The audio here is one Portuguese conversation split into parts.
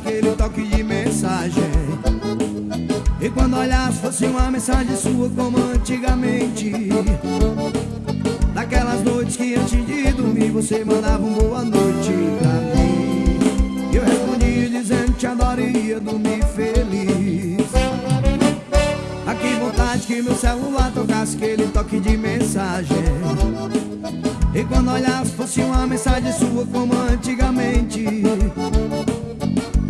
aquele toque de mensagem. E quando olhasse fosse uma mensagem sua como antigamente. Daquelas noites que antes de dormir você mandava um boa noite pra mim. E eu respondia dizendo te adoraria dormir feliz. Ah, que vontade que meu celular tocasse aquele toque de mensagem. E quando olhasse fosse uma mensagem sua como antigamente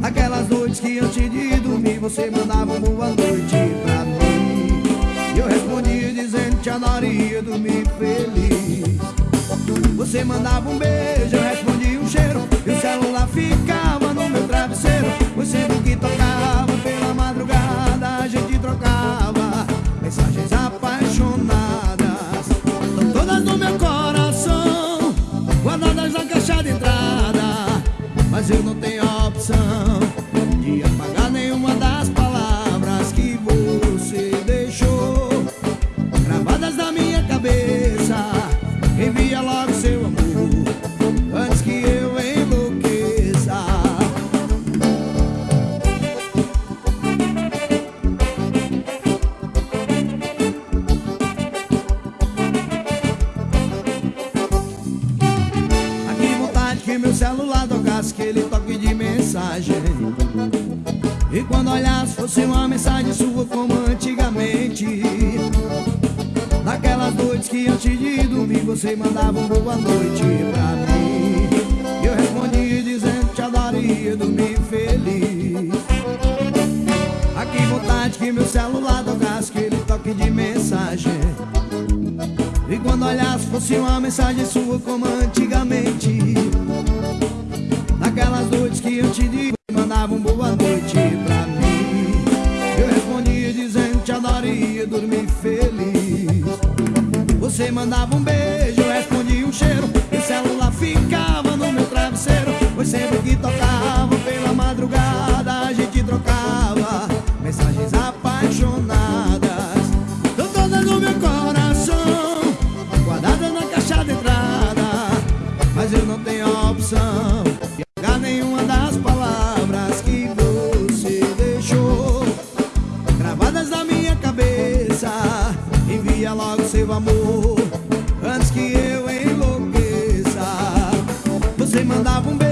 Aquelas noites que antes de dormir você mandava boa noite pra mim. E eu respondia dizendo que adoraria dormir feliz. Você mandava um beijo, eu respondia um cheiro. E o celular ficava no meu travesseiro. Pois sempre que tocava pela madrugada a gente trocava Mensagens apaixonadas. Todas no meu coração Guardadas na caixa de entrada. Mas eu não tenho cabeça Envia logo seu amor Antes que eu enlouqueça. Ah, que vontade que meu celular tocasse aquele toque de mensagem. E quando olhasse fosse uma mensagem sua como antigamente Naquelas noites que antes de dormir você mandava um boa noite pra mim. E eu respondia dizendo que te adoraria dormir feliz. Ah, que vontade que meu celular tocasse aquele toque de mensagem. E quando olhasse fosse uma mensagem sua como antigamente. Naquelas noites que eu te Você mandava um beijo, eu respondia um cheiro. E o celular ficava no meu travesseiro. Pois sempre que tocava Envia logo seu amor. Antes que eu enlouqueça Você mandava um beijo,